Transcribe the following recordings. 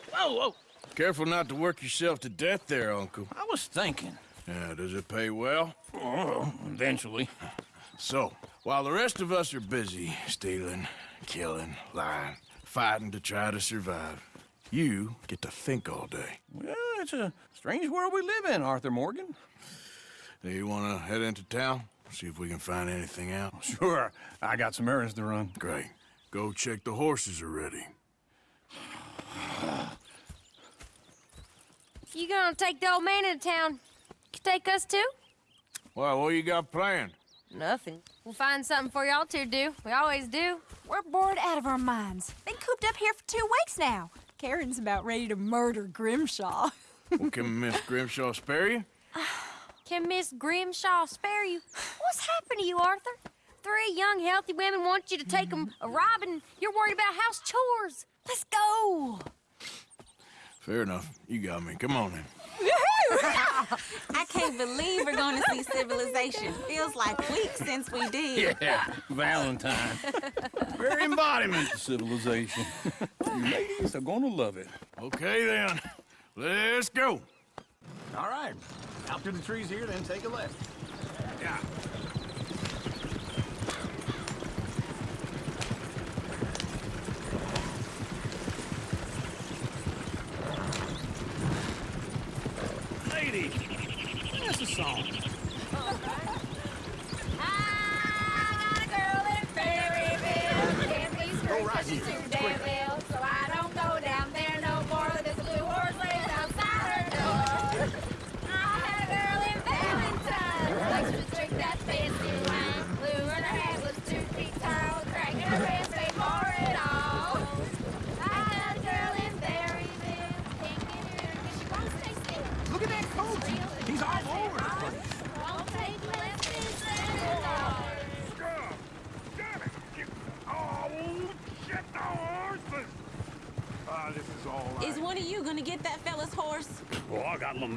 Whoa, whoa. Careful not to work yourself to death there, Uncle. I was thinking. Yeah, does it pay well? Oh, eventually. So, while the rest of us are busy stealing, killing, lying, fighting to try to survive, you get to think all day. Well, it's a strange world we live in, Arthur Morgan. Do you want to head into town? See if we can find anything out? Sure, I got some errands to run. Great. Go check the horses are ready. You gonna take the old man into town? You take us too? Well, what you got planned? Nothing. We'll find something for y'all to do. We always do. We're bored out of our minds. Been cooped up here for two weeks now. Karen's about ready to murder Grimshaw. well, can Miss Grimshaw spare you? Can Miss Grimshaw spare you? What's happened to you, Arthur? Three young, healthy women want you to take them a robbing. You're worried about house chores. Let's go. Fair enough. You got me. Come on then. I can't believe we're going to see civilization. Feels like weeks since we did. Yeah, Valentine. Very embodiment of civilization. you ladies are gonna love it. Okay then. Let's go. All right. Out through the trees here, then take a left. Yeah. Lady, that's a song. I got a girl in Berryville. Can't be straight,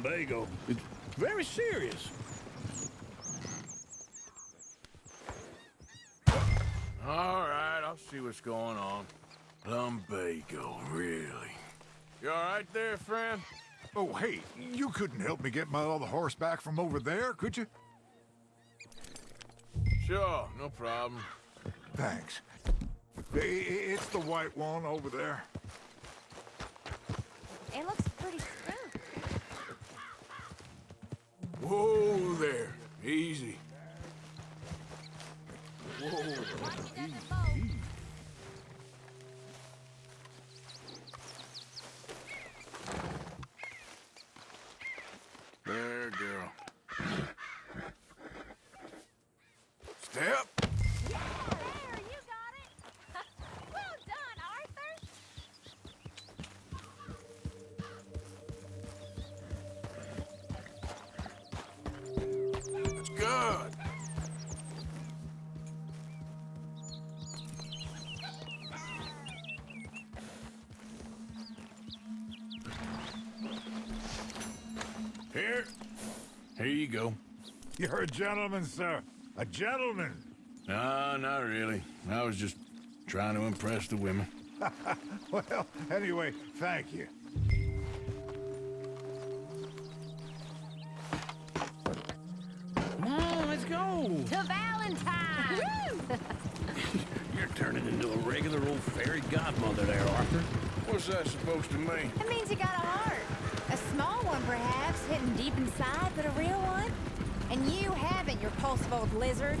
lumbago. It's very serious. All right, I'll see what's going on. Lumbago, really? You all right there, friend? Oh, hey, you couldn't help me get my other horse back from over there, could you? Sure, no problem. Thanks. I- I- It's the white one over there. It looks pretty Whoa there. Easy. Whoa. There, girl. Step. Good. Here. Here you go. You're a gentleman, sir. A gentleman. No, not really. I was just trying to impress the women. Well, anyway, thank you. Let's. To Valentine. You're turning into a regular old fairy godmother there, Arthur. What's that supposed to mean? It means you got a heart. A small one, perhaps, hidden deep inside, but a real one. And you haven't, you repulsive old lizard.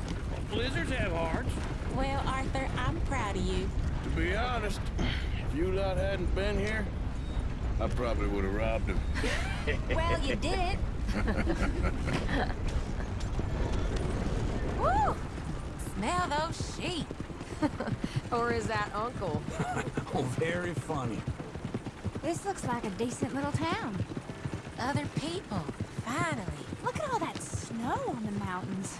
Blizzards have hearts. Well, Arthur, I'm proud of you. To be honest, if you lot hadn't been here, I probably would have robbed him. Well, you did it. Woo! Smell those sheep. or is that Uncle? Oh, very funny. This looks like a decent little town. Other people, finally. Look at all that snow on the mountains.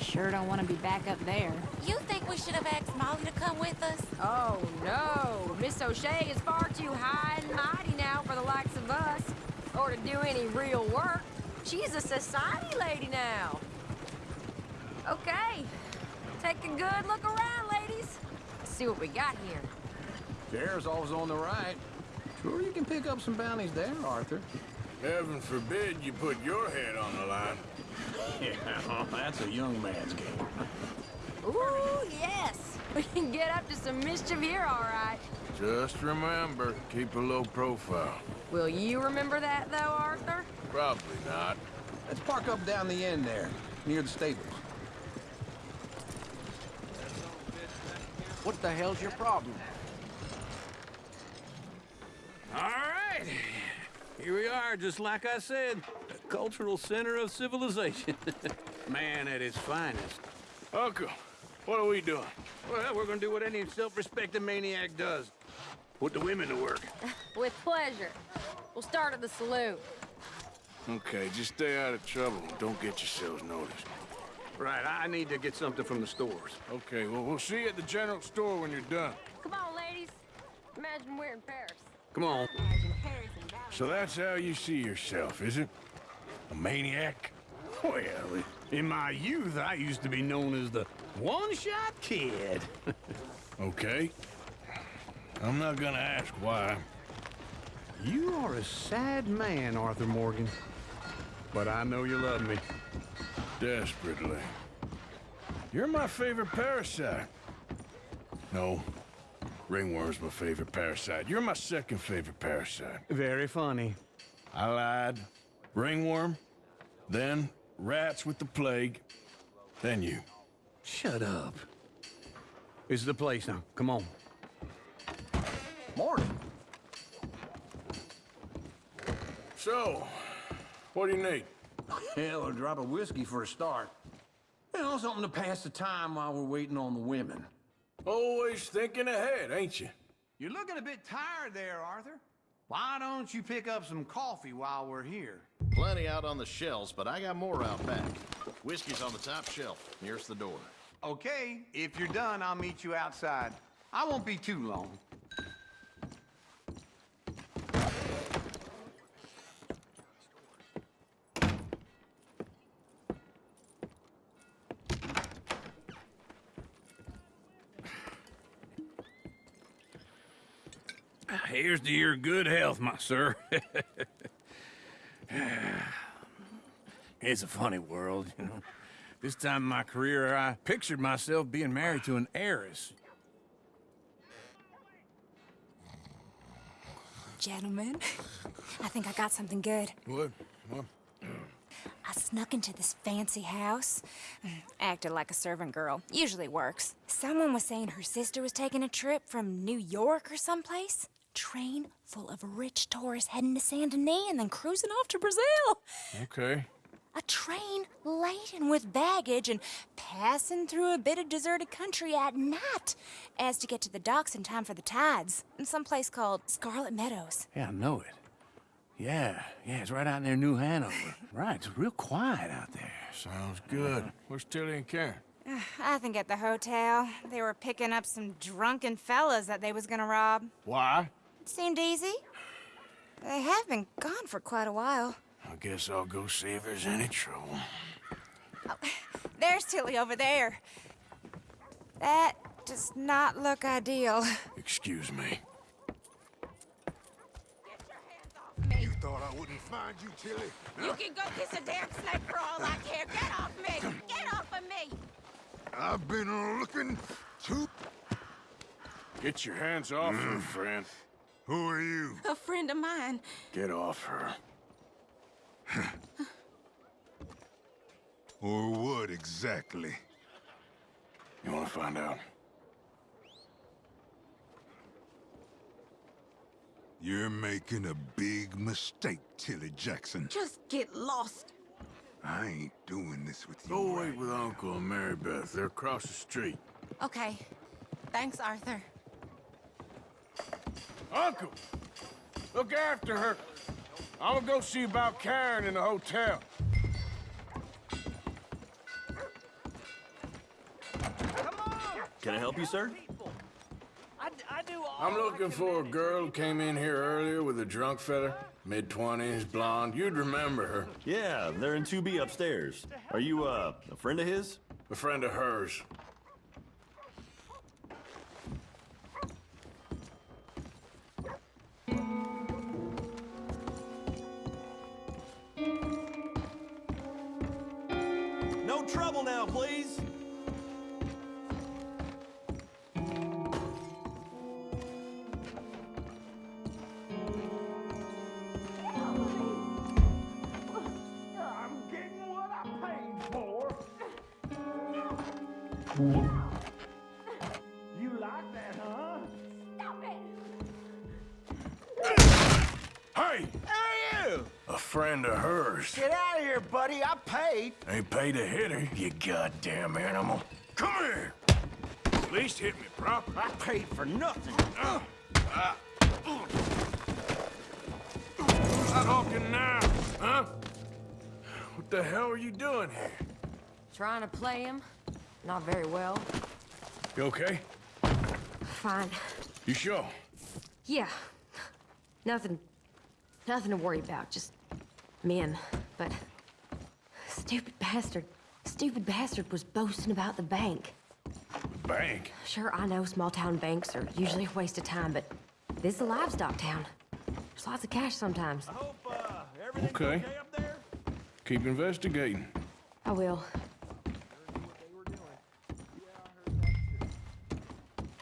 Sure don't want to be back up there. You think we should have asked Molly to come with us? Oh, no. Miss O'Shea is far too high and mighty now for the likes of us. Or to do any real work. She's a society lady now. Okay. Take a good look around, ladies. Let's see what we got here. Chair's always on the right. Sure you can pick up some bounties there, Arthur. Heaven forbid you put your head on the line. Yeah, oh, that's a young man's game. Ooh, yes. We can get up to some mischief here, all right. Just remember, keep a low profile. Will you remember that, though, Arthur? Probably not. Let's park up down the end there, near the stables. What the hell's your problem? All right. Here we are, just like I said. The cultural center of civilization. Man at his finest. Uncle, what are we doing? Well, we're gonna do what any self-respecting maniac does. Put the women to work. With pleasure. We'll start at the saloon. Okay, just stay out of trouble. Don't get yourselves noticed. Right, I need to get something from the stores. Okay, well, we'll see you at the general store when you're done. Come on, ladies. Imagine we're in Paris. Come on. So that's how you see yourself, is it? A maniac? Well, in my youth, I used to be known as the one-shot kid. Okay. I'm not gonna ask why. You are a sad man, Arthur Morgan. But I know you love me. Desperately. You're my favorite parasite. No. Ringworm's my favorite parasite. You're my second favorite parasite. Very funny. I lied. Ringworm, then rats with the plague, then you. Shut up. This is the place now. Come on. Morning. So, what do you need? Hell, a drop of whiskey for a start. You know, something to pass the time while we're waiting on the women. Always thinking ahead, ain't you? You're looking a bit tired there, Arthur. Why don't you pick up some coffee while we're here? Plenty out on the shelves, but I got more out back. Whiskey's on the top shelf, nearest the door. Okay, if you're done, I'll meet you outside. I won't be too long. Here's to your good health, my sir. it's a funny world, you know. This time in my career, I pictured myself being married to an heiress. Gentlemen, I think I got something good. What? What? I snuck into this fancy house. Mm, Acted like a servant girl. Usually works. Someone was saying her sister was taking a trip from New York or someplace. Train full of rich tourists heading to Saint Denis and then cruising off to Brazil. Okay. A train laden with baggage and passing through a bit of deserted country at night as to get to the docks in time for the tides in some place called Scarlet Meadows. Yeah, I know it. Yeah, yeah, it's right out near New Hanover. Right, it's real quiet out there. Sounds good. Uh-huh. Where's Tilly and Karen? Uh, I think at the hotel. They were picking up some drunken fellas that they was gonna rob. Why? It seemed easy. They have been gone for quite a while. I guess I'll go see if there's any trouble. Oh, there's Tilly over there. That does not look ideal. Excuse me. Get your hands off me. You thought I wouldn't find you, Tilly? You can go kiss a damn snake for all I care. Get off me! Get off of me! I've been looking to... Get your hands off her, mm. friend. Who are you? A friend of mine. Get off her. Or what exactly? You want to find out? You're making a big mistake, Tilly Jackson. Just get lost. I ain't doing this with you. Go right wait with now. Uncle and Mary Beth. They're across the street. Okay. Thanks, Arthur. Uncle! Look after her. I'm gonna go see about Karen in the hotel. Can I help you, sir? I'm looking for a girl who came in here earlier with a drunk fella. Mid-twenties, blonde. You'd remember her. Yeah, they're in 2B upstairs. Are you, uh, a friend of his? A friend of hers. Hey! Hey, you! Like that huh? Stop it, how are you? A friend of hers. Get out of here, buddy. I paid. Ain't paid a hitter, you goddamn animal. Come here! At least hit me proper. I paid for nothing. Uh, uh, Who's talking now, huh? What the hell are you doing here? Trying to play him? Not very well. You okay? Fine. You sure? Yeah. Nothing... Nothing to worry about. Just men. But... Stupid bastard. Stupid bastard was boasting about the bank. Bank? Sure, I know small-town banks are usually a waste of time, but this is a livestock town. There's lots of cash sometimes. Hope, uh, Okay. okay up there? Keep investigating. I will.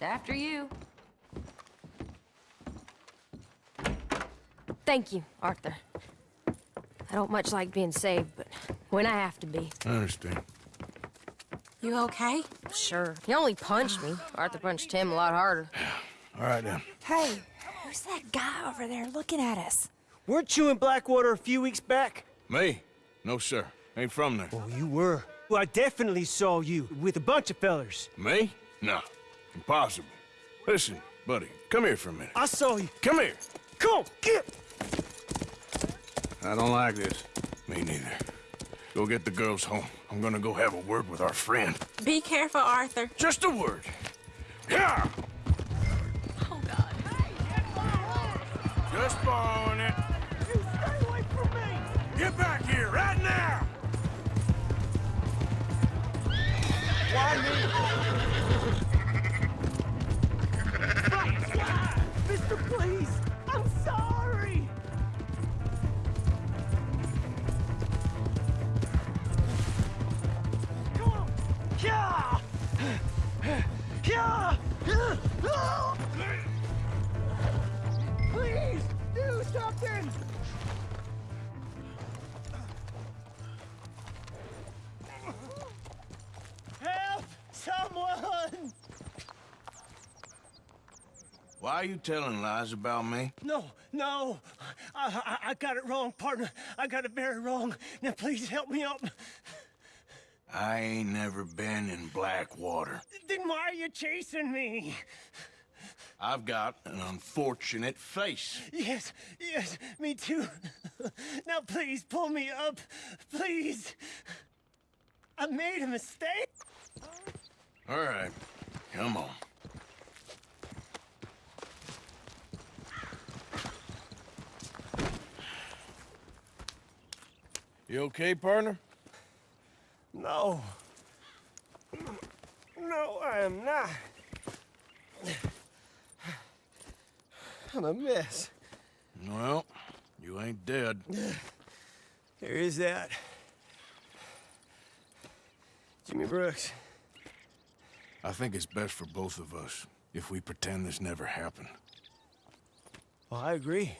After you. Thank you, Arthur. I don't much like being saved, but when I have to be. I understand. You okay? Sure. He only punched me. Arthur punched him a lot harder. All right, then. Hey, who's that guy over there looking at us? Weren't you in Blackwater a few weeks back? Me? No, sir. Ain't from there. Oh, you were. Well, I definitely saw you with a bunch of fellers. Me? No. Impossible. Listen, buddy, come here for a minute. I saw you. Come here. Come on, get! I don't like this. Me neither. Go get the girls home. I'm gonna go have a word with our friend. Be careful, Arthur. Just a word. Yeah! Oh, God. Just borrowing it. You stay away from me! Get back here right now! Why me? Mister, please! Are you telling lies about me? No, no. I, I, I got it wrong, partner. I got it very wrong. Now, please help me up. I ain't never been in Blackwater. Then why are you chasing me? I've got an unfortunate face. Yes, yes, me too. Now, please pull me up. Please. I made a mistake. All right, come on. You okay, partner? No. No, I am not. I'm a mess. Well, you ain't dead. There is that. Jimmy Brooks. I think it's best for both of us if we pretend this never happened. Well, I agree.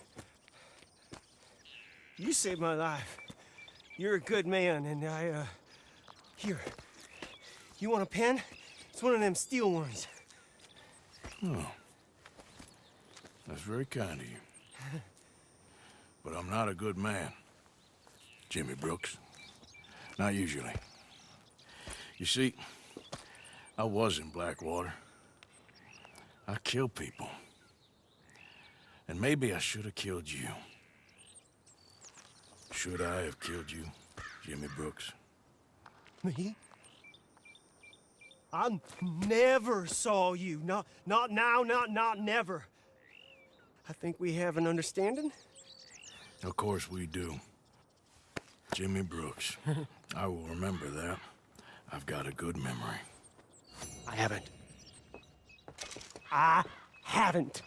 You saved my life. You're a good man, and I, uh... Here. You want a pen? It's one of them steel ones. Oh. That's very kind of you. But I'm not a good man. Jimmy Brooks. Not usually. You see, I was in Blackwater. I killed people. And maybe I should have killed you. Should I have killed you, Jimmy Brooks? Me? I never saw you. Not, not now, not, not never. I think we have an understanding. Of course we do. Jimmy Brooks. I will remember that. I've got a good memory. I haven't. I haven't.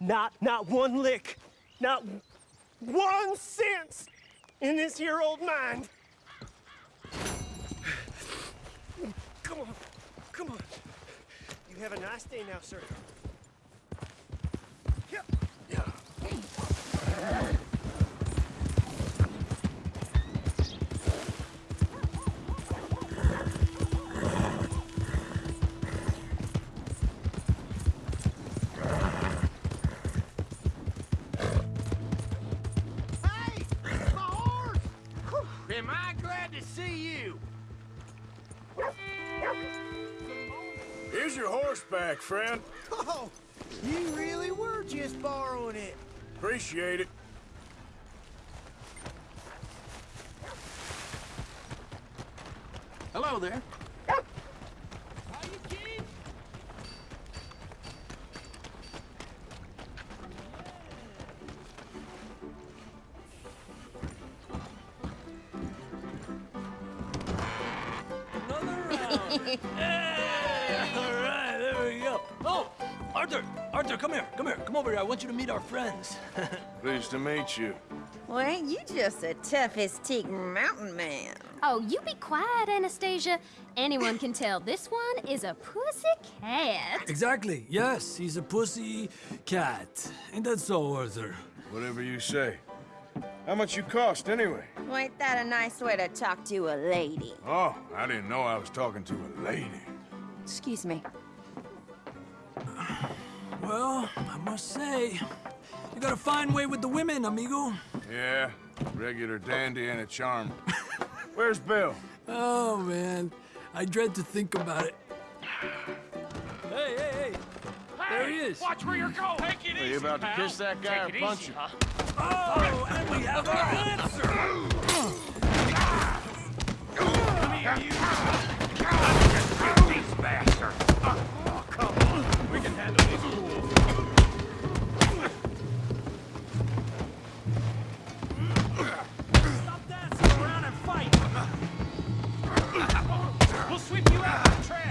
Not, not one lick. Not one cent in this here old mind. Come on, come on. You have a nice day now, sir. Am horseback, friend. Oh, you really were just borrowing it. Appreciate it. Hello there. Pleased to meet you. Well, ain't you just the toughest teak mountain man? Oh, you be quiet, Anastasia. Anyone can tell this one is a pussy cat. exactly. Yes, he's a pussy cat. Ain't that so, Arthur? Whatever you say. How much you cost, anyway? Well, ain't that a nice way to talk to a lady? Oh, I didn't know I was talking to a lady. Excuse me. Well, I must say, you got a fine way with the women, amigo. Yeah, regular dandy and a charm. Where's Bill? Oh, man. I dread to think about it. Hey, hey, hey. There he is. Watch where you're hmm. going. Take it Are you about to kiss that guy or punch him? Oh, and we have our answer. These bastards. Oh, come on. We can handle these fools. Sweep you out of the trash.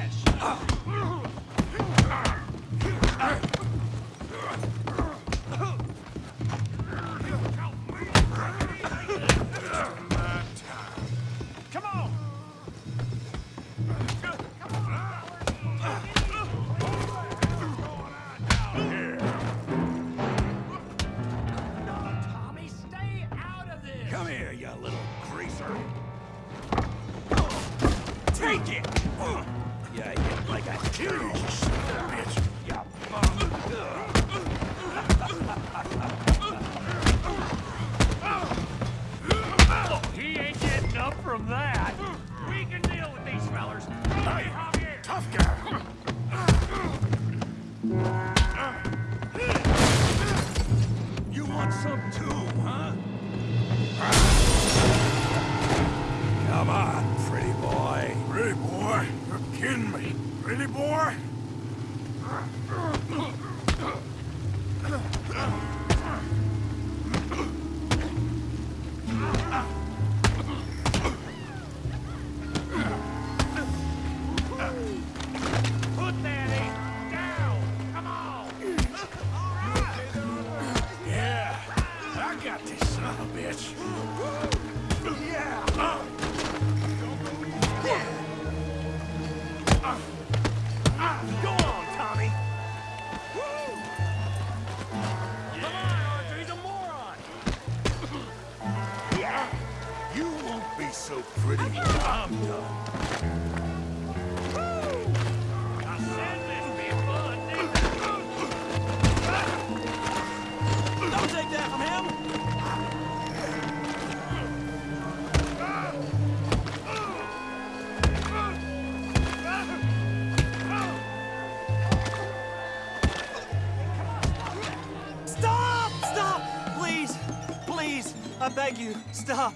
Stop.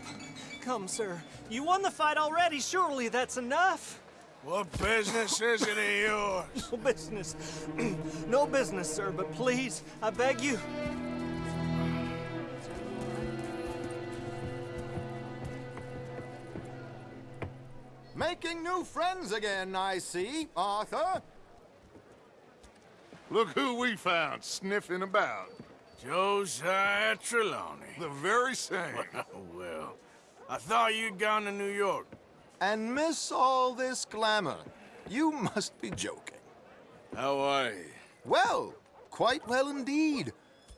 Come, sir. You won the fight already. Surely that's enough. What business is it of yours? No business. no business, sir, but please, I beg you. Making new friends again, I see, Arthur. Look who we found sniffing about. Josiah Trelawny. The very same. Oh, well. I thought you'd gone to New York. and miss all this glamour. You must be joking. How are you? Well, quite well indeed.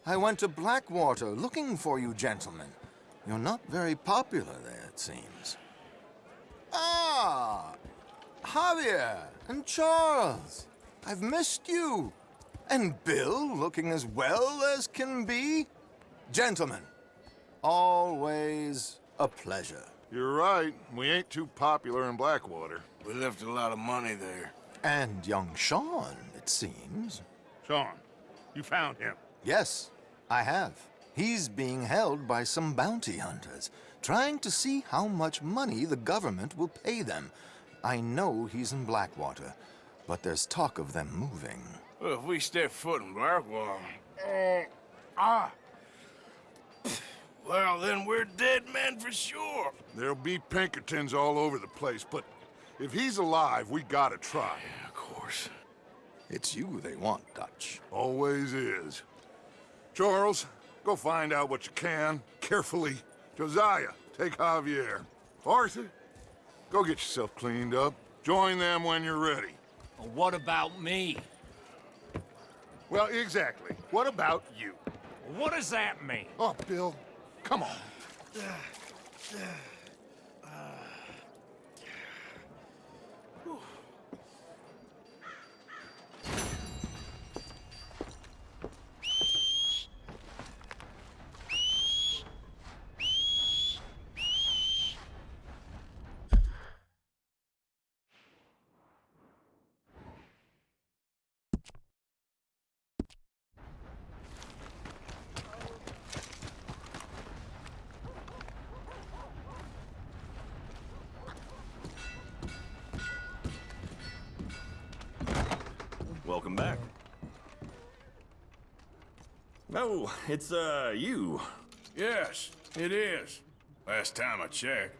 I went to Blackwater looking for you gentlemen. You're not very popular there, it seems. Ah! Javier and Charles. I've missed you. And Bill looking as well as can be. Gentlemen, always a pleasure. You're right. We ain't too popular in Blackwater. We left a lot of money there. And young Sean, it seems. Sean, you found him. Yes, I have. He's being held by some bounty hunters, trying to see how much money the government will pay them. I know he's in Blackwater, but there's talk of them moving. Well, if we step foot in Blackwater... Uh, ah! Well, then we're dead men for sure. There'll be Pinkertons all over the place, but if he's alive, we gotta try. Yeah, of course. It's you they want, Dutch. Always is. Charles, go find out what you can, carefully. Josiah, take Javier. Arthur, go get yourself cleaned up. Join them when you're ready. Well, what about me? Well, exactly. What about you? What does that mean? Oh, Bill, come on. Welcome back. Oh, it's, uh, you. Yes, it is. Last time I checked.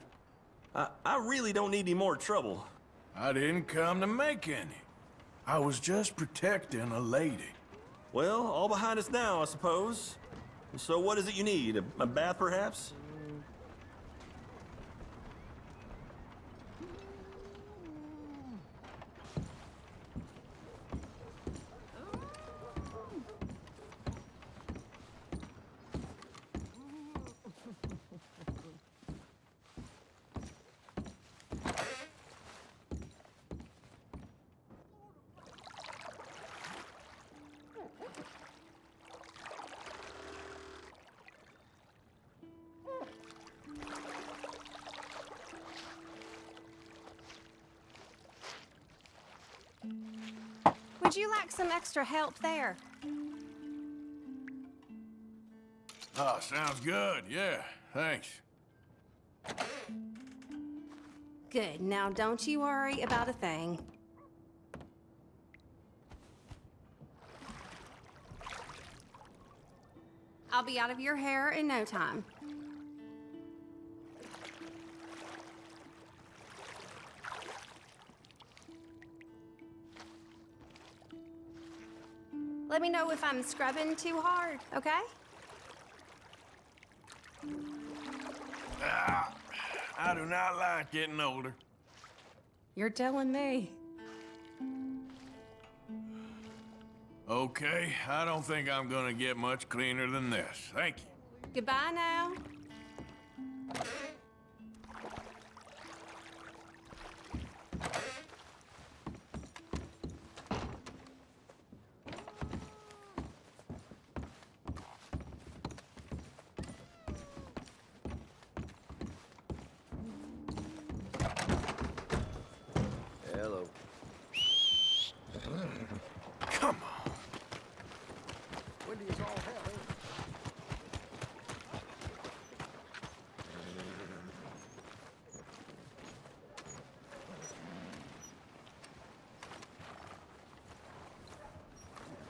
I, I really don't need any more trouble. I didn't come to make any. I was just protecting a lady. Well, all behind us now, I suppose. So what is it you need? A, a bath, perhaps? Would you like some extra help there? Oh, sounds good. Yeah, thanks. Good. Now, don't you worry about a thing. I'll be out of your hair in no time. Let me know if I'm scrubbing too hard, okay? Ah, I do not like getting older. You're telling me. Okay, I don't think I'm gonna get much cleaner than this. Thank you. Goodbye now. Hello. Come on. Wendy's all hell.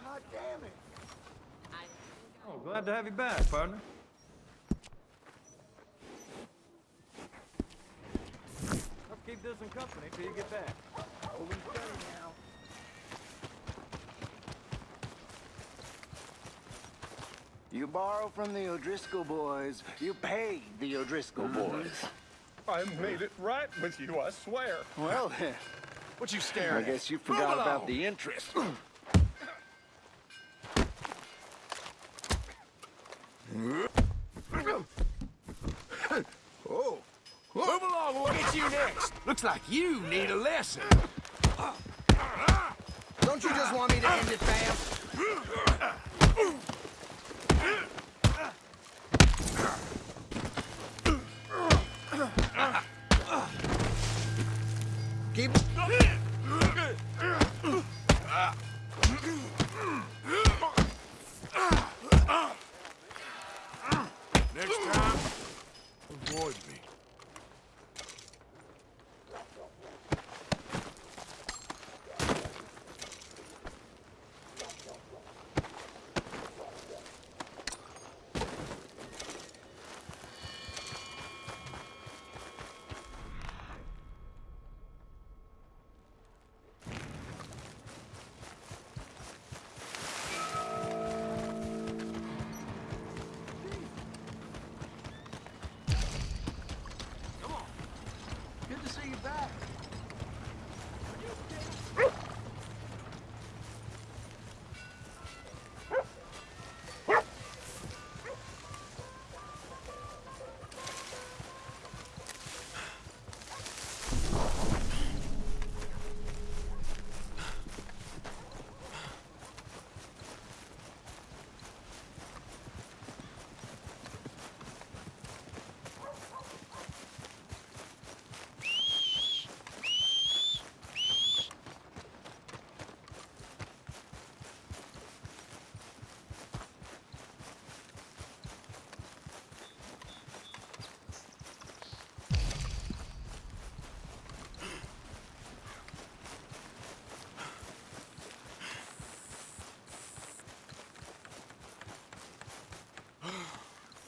God damn it. Glad to have you back, partner. I'll keep this in company till you get back. Over and steady now. You borrow from the O'Driscoll boys, you pay the O'Driscoll mm-hmm. boys. I made it right with you, I swear. Well then, What you staring at? I guess you forgot about the interest. Oh. Move along, we'll get you next. Looks like you need a lesson. Don't you just want me to end it, fam?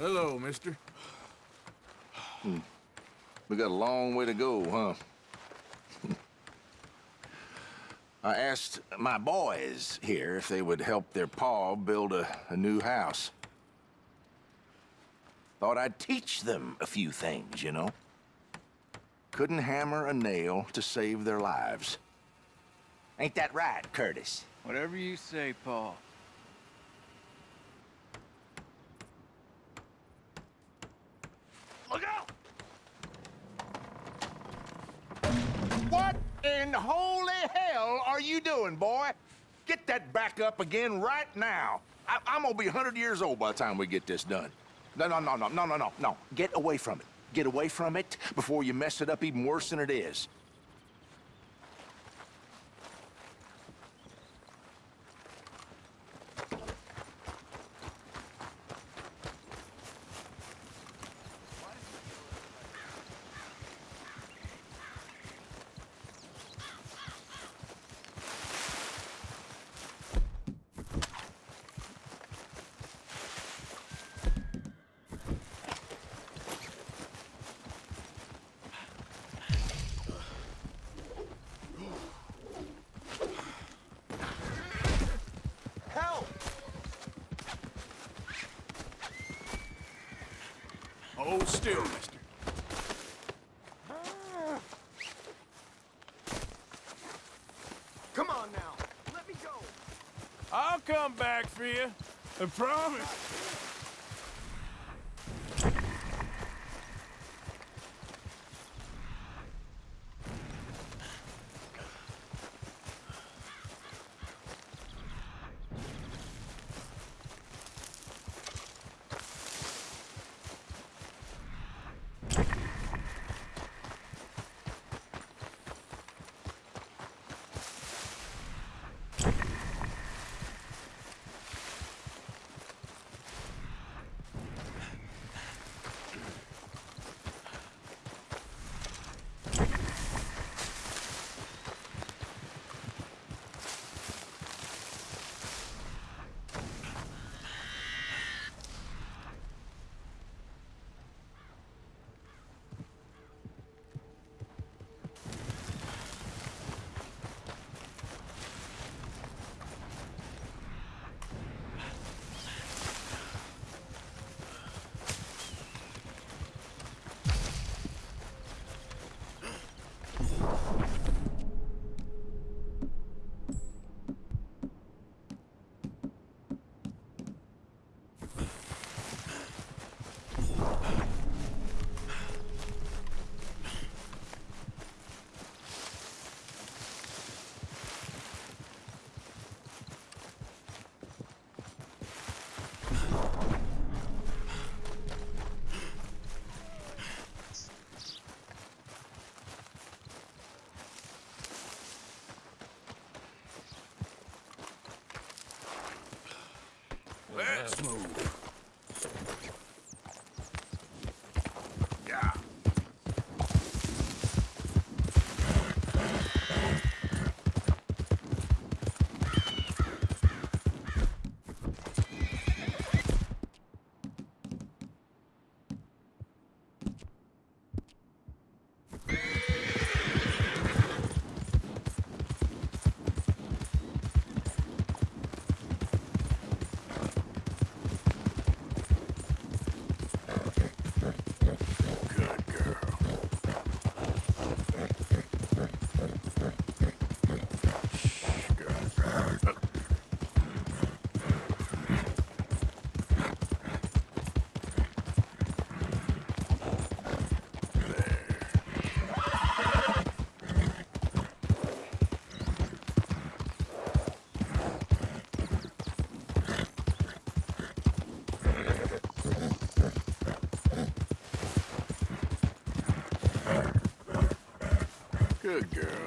Hello, mister. Hmm. We got a long way to go, huh? I asked my boys here if they would help their pa build a, a new house. Thought I'd teach them a few things, you know? Couldn't hammer a nail to save their lives. Ain't that right, Curtis? Whatever you say, Paul. Look out! What in holy hell are you boy? Get that back up again right now. I I'm gonna be 100 years old by the time we get this done. No, no, no, no, no, no, no, no. Get away from it. Get away from it before you mess it up even worse than it is. I'll come back for you. I promise. Good girl.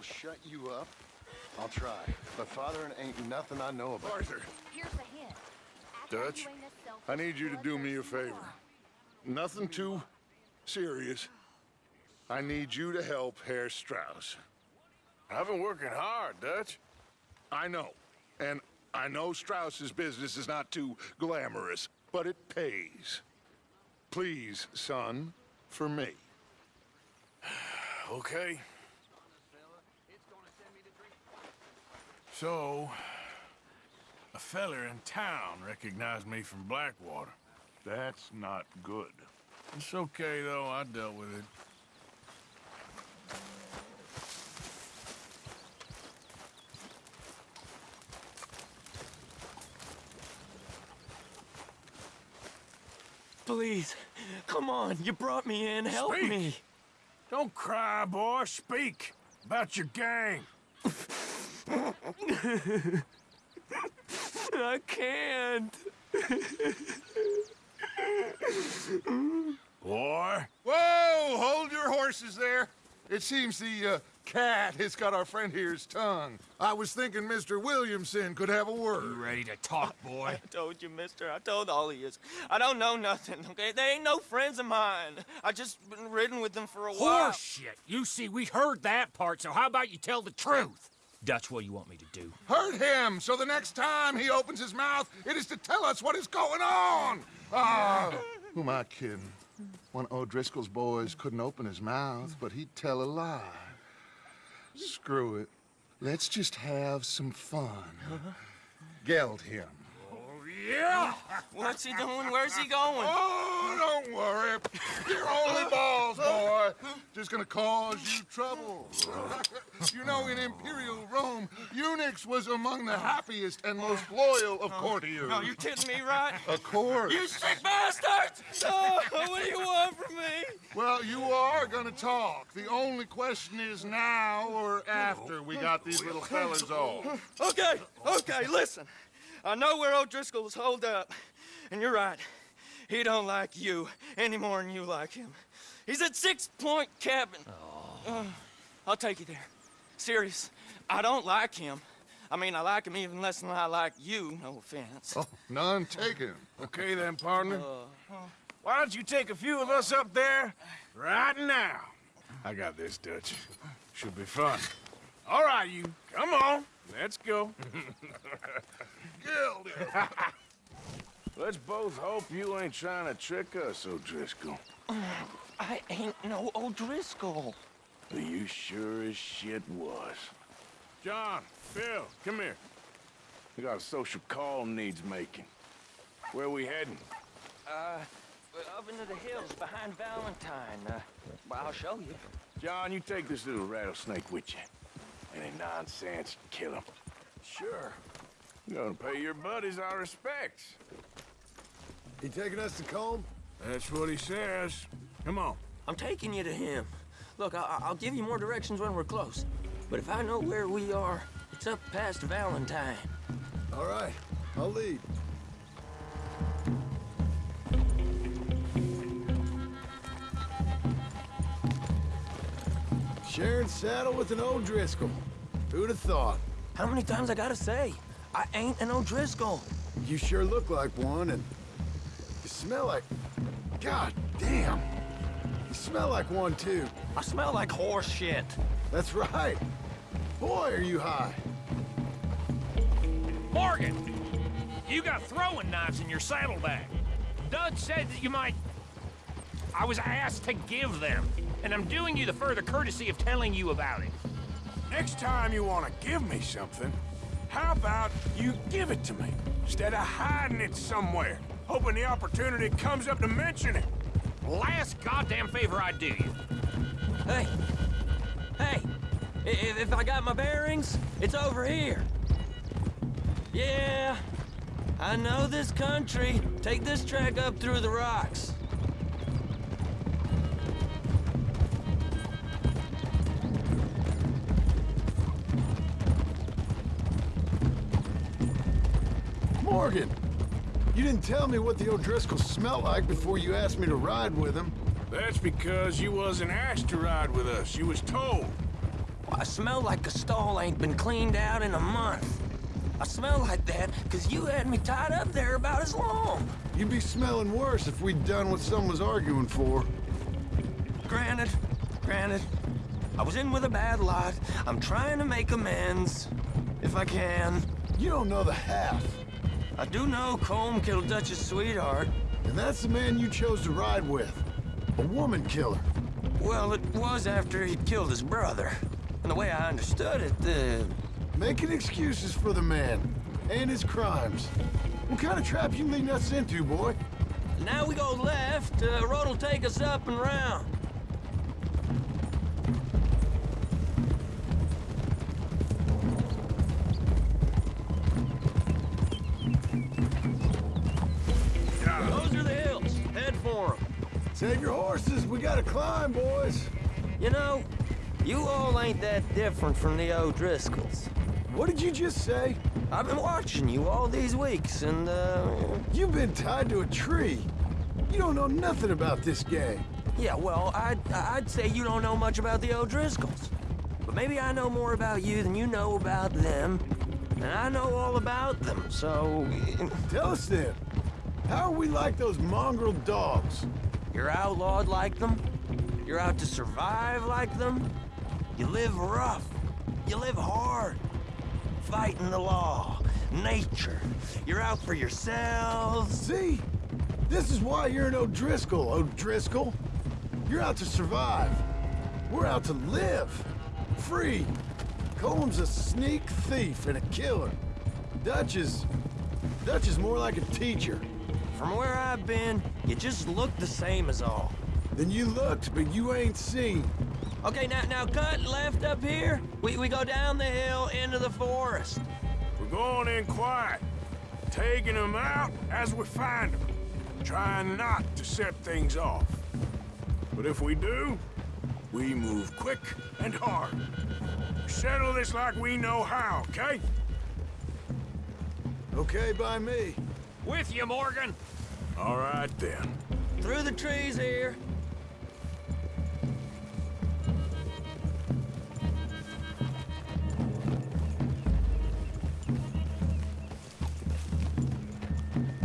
It'll shut you up, I'll try. But father ain't nothing I know about. Arthur, Here's a hint. Dutch, you ain't as selfish I need you to do me a favor. Nothing too serious. I need you to help Herr Strauss. I've been working hard, Dutch. I know. And I know Strauss's business is not too glamorous, but it pays. Please, son, for me. Okay. So, a feller in town recognized me from Blackwater. That's not good. It's okay, though. I dealt with it. Please, come on. You brought me in. Help Speak. me. Don't cry, boy. Speak about your gang. I can't. Boy. Whoa! Hold your horses there. It seems the uh, cat has got our friend here's tongue. I was thinking Mr. Williamson could have a word. ready to talk, boy? I told you, mister. I told all of you. I don't know nothing, okay? They ain't no friends of mine. I just been ridden with them for a while. Horseshit. You see, we heard that part, so how about you tell the truth? Dutch, what you want me to do? Hurt him, so the next time he opens his mouth, it is to tell us what is going on. Ah, who am I kidding? One of O'Driscoll's boys couldn't open his mouth, but he'd tell a lie. Screw it. Let's just have some fun. Geld him. Yeah! What's he doing? Where's he going? Oh, don't worry. You're only balls, boy. Just gonna cause you trouble. you know, in Imperial Rome, eunuchs was among the happiest and most loyal of oh, courtiers. No, you kidding me, right? Of course. You sick bastards! Oh, what do you want from me? Well, you are gonna talk. The only question is now or after we got these little fellas off. Okay, okay, listen. I know where O'Driscoll's holed up, and you're right. He don't like you any more than you like him. He's at Six Point Cabin. Uh, I'll take you there. Serious. I don't like him. I mean, I like him even less than I like you, no offense. Oh, none taken. Okay then, partner. Uh, Why don't you take a few of us up there right now? I got this, Dutch. Should be fun. All right, you. Come on. Let's go. Let's both hope you ain't trying to trick us, O'Driscoll. I ain't no O'Driscoll. Are you sure as shit was. John, Phil, come here. We got a social call needs making. Where we heading? Uh, we're up into the hills behind Valentine. Uh, well, I'll show you. John, you take this little rattlesnake with you. Any nonsense, kill him. Sure. You're gonna pay your buddies our respects. He taking us to Colm? That's what he says. Come on. I'm taking you to him. Look, I I'll give you more directions when we're close. But if I know where we are, it's up past Valentine. All right, I'll lead. Sharing saddle with an O'Driscoll. Who'd have thought? How many times I gotta say? I ain't an O'Driscoll. You sure look like one, and you smell like... God damn! You smell like one, too. I smell like horse shit. That's right. Boy, are you high. Morgan! You got throwing knives in your saddlebag. Dud said that you might... I was asked to give them, and I'm doing you the further courtesy of telling you about it. Next time you want to give me something, how about you give it to me, instead of hiding it somewhere, hoping the opportunity comes up to mention it? Last goddamn favor I do you. Hey! Hey! If, if I got my bearings, it's over here. Yeah, I know this country. Take this track up through the rocks. Morgan! You didn't tell me what the O'Driscolls smell like before you asked me to ride with them. That's because you wasn't asked to ride with us. You was told. I smell like a stall ain't been cleaned out in a month. I smell like that because you had me tied up there about as long. You'd be smelling worse if we'd done what some was arguing for. Granted, granted. I was in with a bad lot. I'm trying to make amends, if I can. You don't know the half. I do know Colm killed Dutch's sweetheart. And that's the man you chose to ride with. A woman killer. Well, it was after he'd killed his brother. And the way I understood it, the... Making excuses for the man. And his crimes. What kind of trap you leading us into, boy? Now we go left, uh, road'll take us up and round. Horses. We gotta climb, boys. You know, you all ain't that different from the O'Driscolls. What did you just say? I've been watching you all these weeks, and, uh... You've been tied to a tree. You don't know nothing about this game. Yeah, well, I'd, I'd say you don't know much about the O'Driscolls. But maybe I know more about you than you know about them. And I know all about them, so... Tell us then. How are we like those mongrel dogs? You're outlawed like them. You're out to survive like them. You live rough. You live hard. Fighting the law, nature. You're out for yourselves. See? This is why you're an O'Driscoll, O'Driscoll. You're out to survive. We're out to live. Free. Colm's a sneak thief and a killer. Dutch is... Dutch is more like a teacher. From where I've been, you just look the same as all. Then you looked, but you ain't seen. Okay, now now cut left up here. We, we go down the hill into the forest. We're going in quiet, taking them out as we find them, trying not to set things off. But if we do, we move quick and hard. Settle this like we know how, okay? Okay by me. With you, Morgan. All right, then. Through the trees here.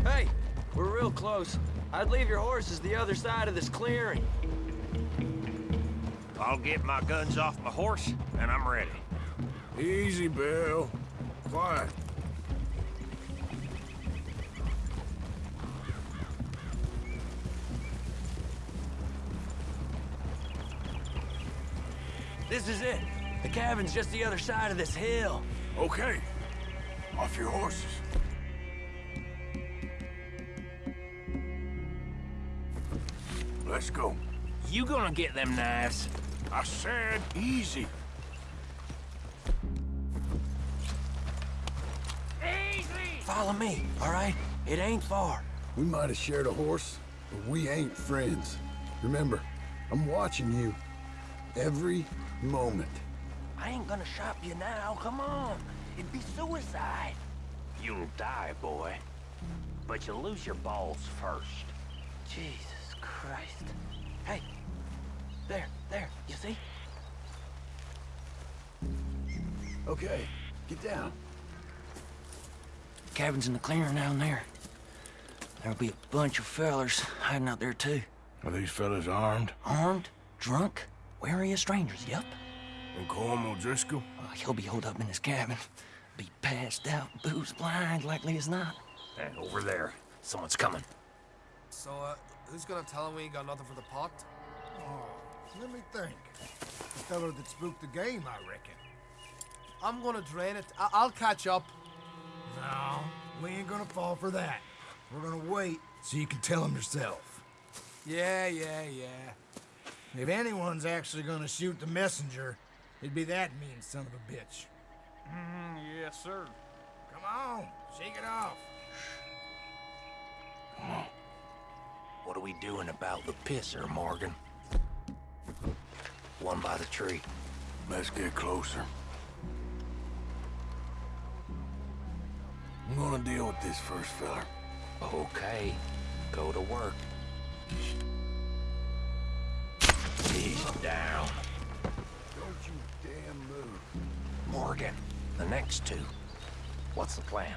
Hey, we're real close. I'd leave your horses the other side of this clearing. I'll get my guns off my horse, and I'm ready. Easy, Bill. Quiet. This is it. The cabin's just the other side of this hill. Okay. Off your horses. Let's go. You gonna get them knives? I said easy. Easy! Follow me, all right? It ain't far. We might have shared a horse, but we ain't friends. Remember, I'm watching you. Every moment. I ain't gonna shop you now, come on. It'd be suicide. You'll die, boy. But you'll lose your balls first. Jesus Christ. Hey, there, there, you see? Okay, get down. Cabin's in the clearing down there. There'll be a bunch of fellers hiding out there, too. Are these fellas armed? Armed, drunk, wary of strangers, yep. And Colm O'Driscoll? Uh, he'll be holed up in his cabin. Be passed out, booze blind, likely as not. And over there, someone's coming. So, uh, who's gonna tell him we ain't got nothing for the pot? Oh, let me think. The fellow that spooked the game, I reckon. I'm gonna drain it. I will catch up. No, we ain't gonna fall for that. We're gonna wait so you can tell him yourself. Yeah, yeah, yeah. If anyone's actually gonna shoot the messenger, it'd be that mean son of a bitch. Mm, yes, sir. Come on, shake it off. What are we doing about the pisser, Morgan? One by the tree. Let's get closer. I'm gonna deal with this first fella. Okay, go to work. He's down. Don't you damn move. Morgan, the next two. What's the plan?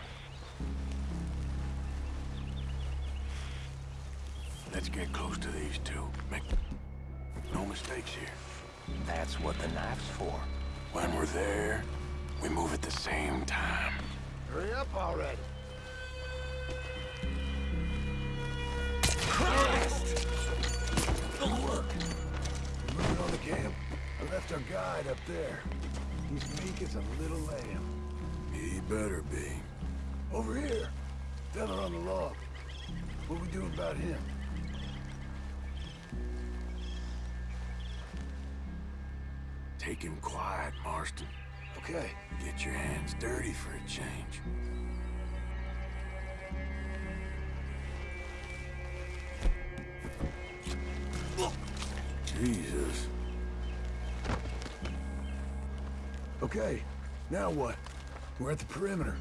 Let's get close to these two. Make no mistakes here. That's what the knife's for. When we're there, we move at the same time. Hurry up already. Christ! Look! The camp? I left our guide up there. He's meek as a little lamb. He better be. Over here. Fella on the log. What we doing about him? Take him quiet, Marston. Okay. Get your hands dirty for a change. Jesus. Okay, now what? We're at the perimeter.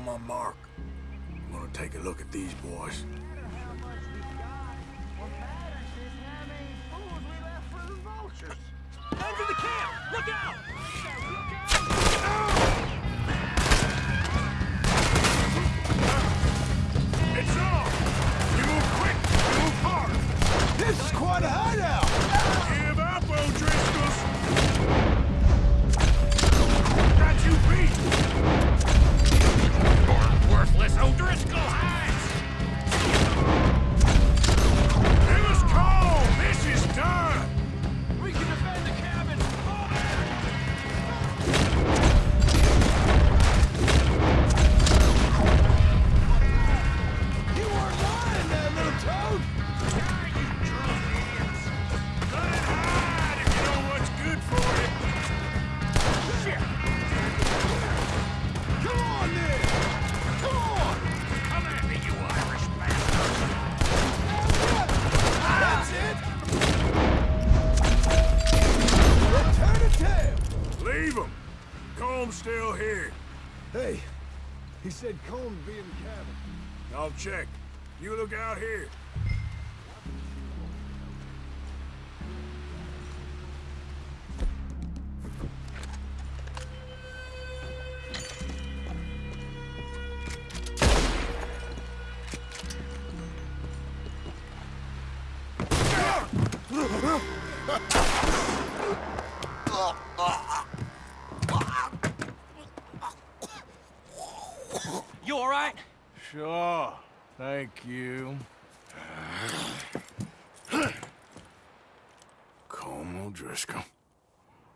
On my mark. I'm gonna take a look at these boys. Sure. Thank you. Colm O'Driscoll.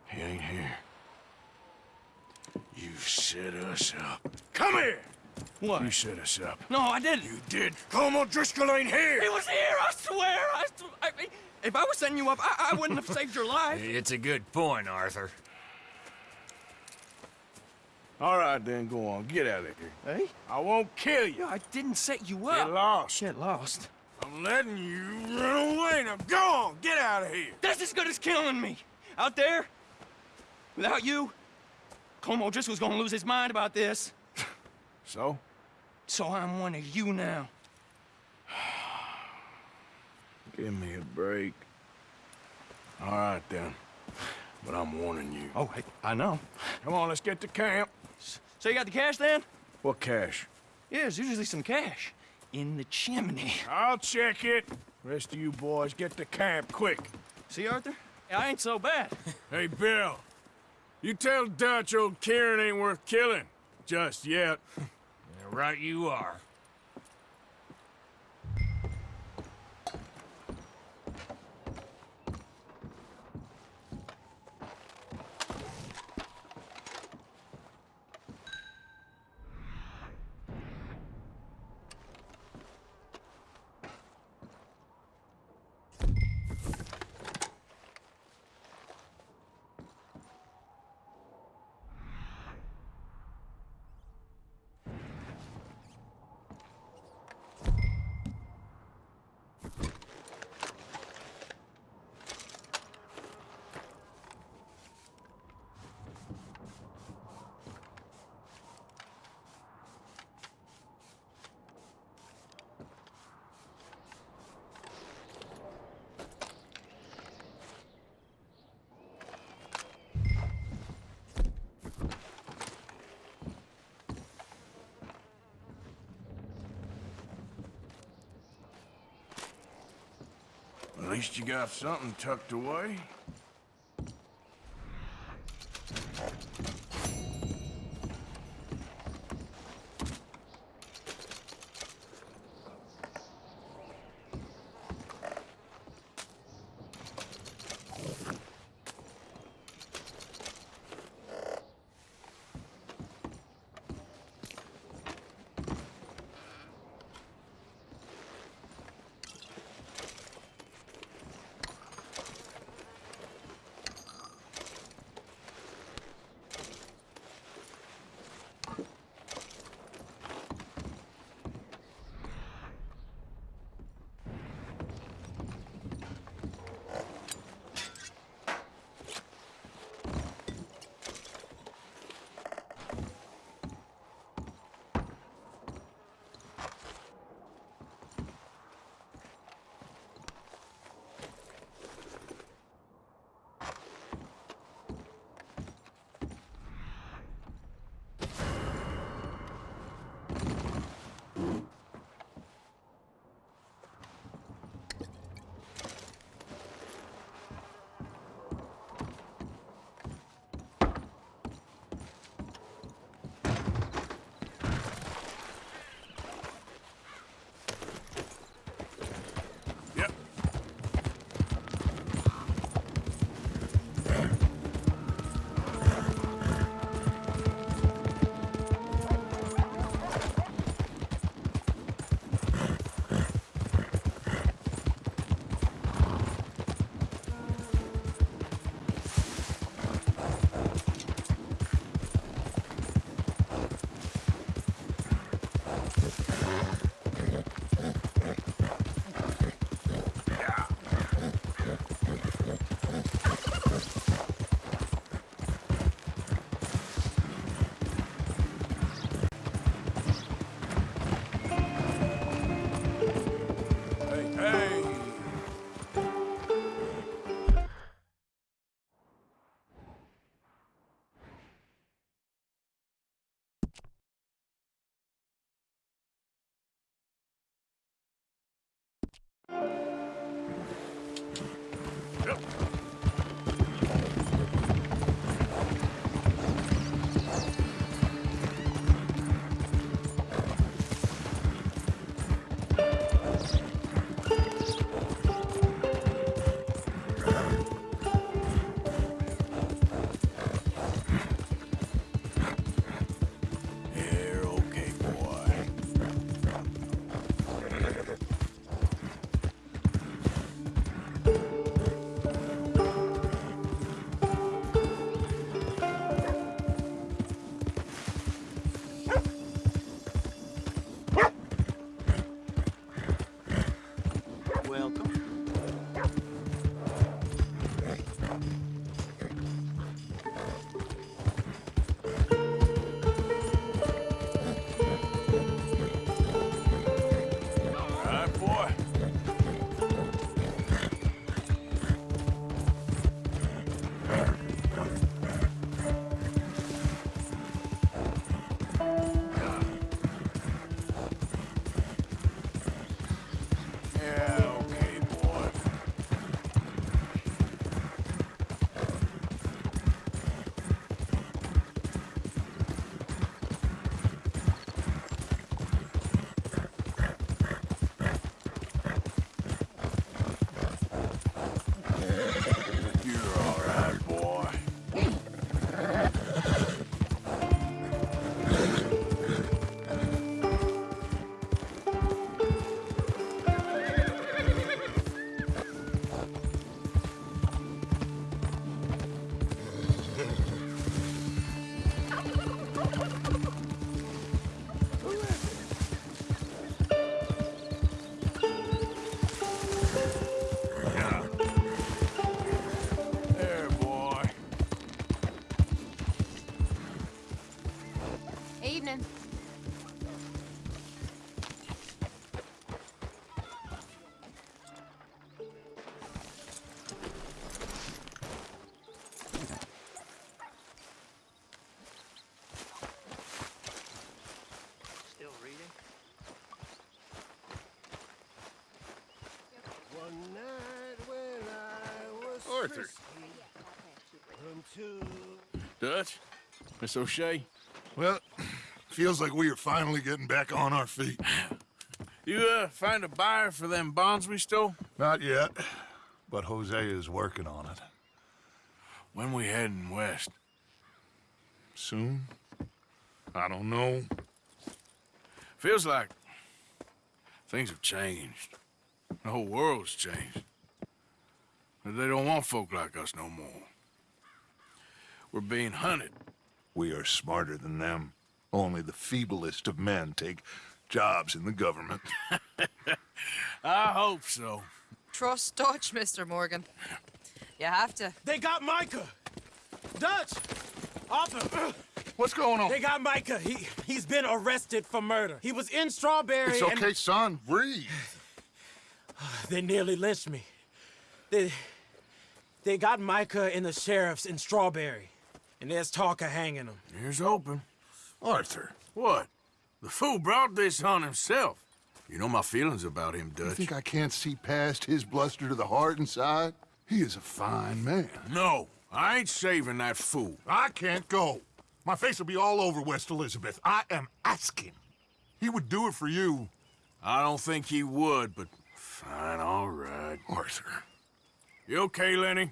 He ain't here. You set us up. Come here! What? You set us up. No, I didn't. You did. Colm O'Driscoll ain't here! He was here, I swear. I, I if I was setting you up, I, I wouldn't have saved your life. It's a good point, Arthur. All right, then, go on. Get out of here. Hey? I won't kill you. I didn't set you up. Get lost. Get lost. I'm letting you run away. Now go on. Get out of here. That's as good as killing me. Out there, without you, Colm O'Driscoll's gonna lose his mind about this. So? So I'm one of you now. Give me a break. All right, then. But I'm warning you. Oh, hey, I know. Come on, let's get to camp. So you got the cash then? What cash? Yeah, there's usually some cash in the chimney. I'll check it. Rest of you boys, get to camp, quick. See, Arthur? I ain't so bad. Hey, Bill. You tell Dutch old Kieran ain't worth killing. Just yet. right you are. Least you got something tucked away. Arthur. Dutch? Miss O'Shea? Well, feels like we are finally getting back on our feet. You, uh, find a buyer for them bonds we stole? Not yet, but Hosea is working on it. When we heading west? Soon? I don't know. Feels like things have changed. The whole world's changed. But they don't want folk like us no more. We're being hunted. We are smarter than them. Only the feeblest of men take jobs in the government. I hope so. Trust Dutch, Mr. Morgan. You have to. They got Micah! Dutch! Arthur! What's going on? They got Micah. He, he's been arrested for murder. He was in Strawberry It's and- okay, son. Breathe. They nearly lynched me. They, they got Micah and the sheriffs in Strawberry. And there's talk of hanging them. Here's open. Arthur. What? The fool brought this on himself. You know my feelings about him, Dutch. You Dutch. think I can't see past his bluster to the heart inside? He is a fine man. No, I ain't saving that fool. I can't go. My face will be all over West Elizabeth. I am asking. He would do it for you. I don't think he would, but fine, all right. Arthur. You okay, Lenny?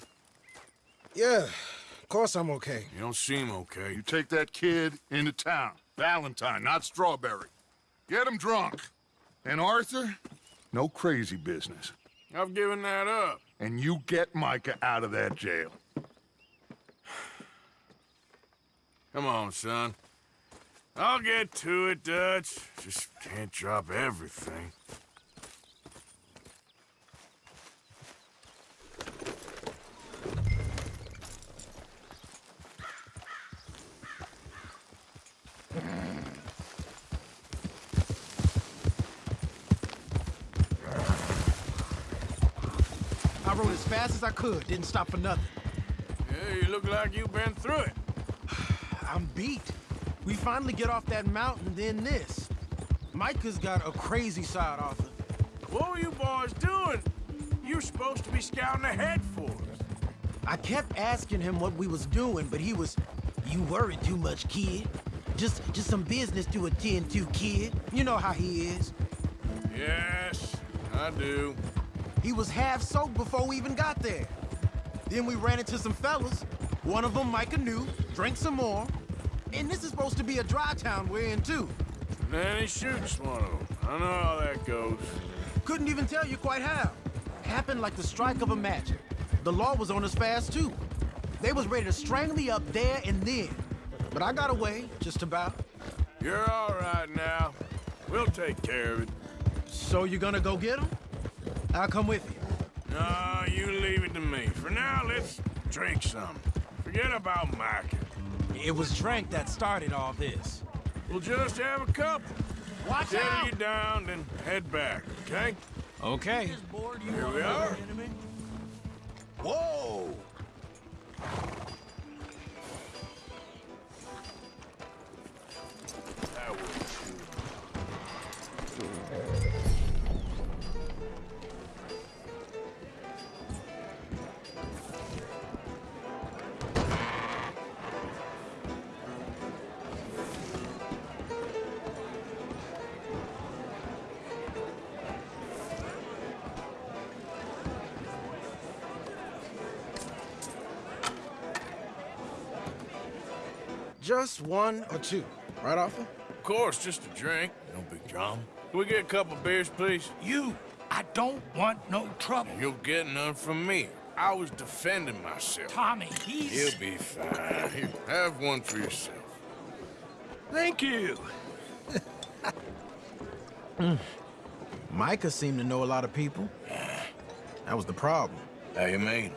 Yeah, of course I'm okay. You don't seem okay. You take that kid into town. Valentine, not Strawberry. Get him drunk. And Arthur, no crazy business. I've given that up. And you get Micah out of that jail. Come on, son. I'll get to it, Dutch. Just can't drop everything. I rode as fast as I could, didn't stop for nothing. Yeah, you look like you've been through it. I'm beat. We finally get off that mountain, then this. Micah's got a crazy side, Arthur. What were you boys doing? You're supposed to be scouting ahead for us. I kept asking him what we was doing, but he was, you worry too much, kid. Just, just some business to attend to, kid. You know how he is. Yes, I do. He was half soaked before we even got there. Then we ran into some fellas. One of them Micah knew, drank some more. And this is supposed to be a dry town we're in, too. Then he shoots one of them. I know how that goes. Couldn't even tell you quite how. Happened like the strike of a match. The law was on us fast, too. They was ready to strangle me up there and then. But I got away, just about. You're all right now. We'll take care of it. So you gonna go get him? I'll come with you. No, you leave it to me. For now, let's drink some. Forget about Micah. It was drink that started all this. We'll just have a couple. Watch Settle out! you down, then head back, okay? Okay. Here we are. Whoa! Just one or two, right, Arthur? Of course, just a drink. No big drama. Can we get a couple beers, please? You, I don't want no trouble. You'll get none from me. I was defending myself. Tommy, he's... He'll be fine. Here, have one for yourself. Thank you. Micah seemed to know a lot of people. That was the problem. How you mean?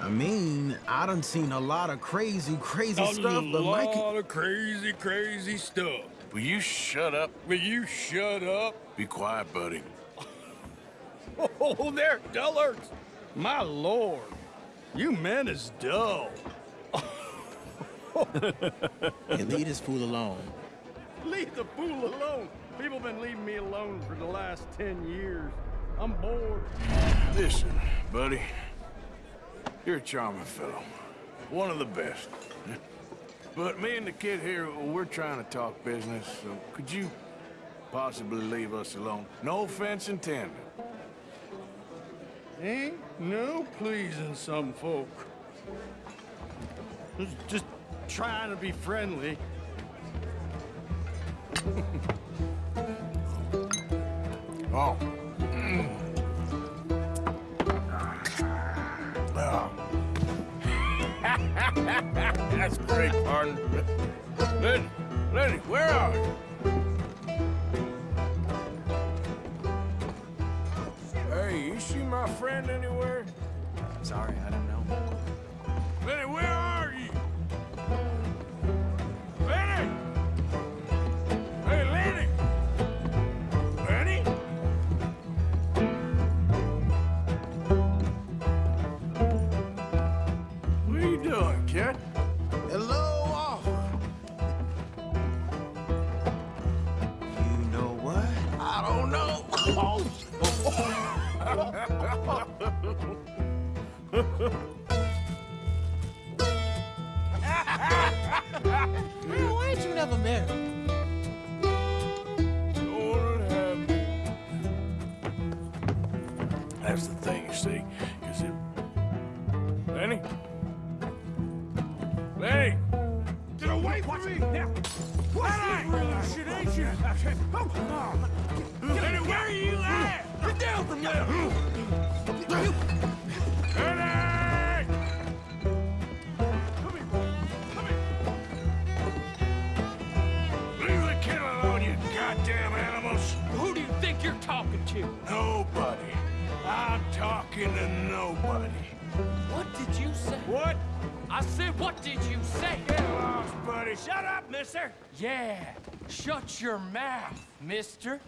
I mean, I done seen a lot of crazy, crazy stuff, but a lot of crazy, crazy stuff. Will you shut up? Will you shut up? Be quiet, buddy. Oh, there, dullards. My lord, you men is dull. Hey, leave this fool alone. Leave the fool alone. People been leaving me alone for the last ten years. I'm bored. Listen, buddy. You're a charming fellow. One of the best. But me and the kid here, we're trying to talk business, so could you possibly leave us alone? No offense intended. Ain't no pleasing some folk. Just- Just trying to be friendly. Oh. That's great, pardon. Lenny, Lenny, where are you? Hey, you see my friend anywhere? Sorry, I don't know. Lenny, where are goddamn animals! Who do you think you're talking to? Nobody. I'm talking to nobody. What did you say? What? I said, what did you say? Get lost, buddy. Shut up, mister. Yeah, shut your mouth, mister.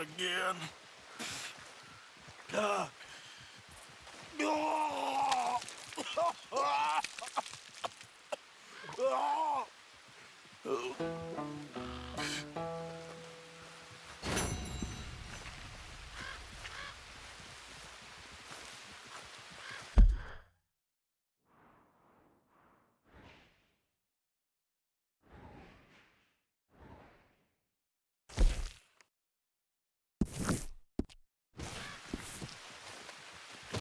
Again. God.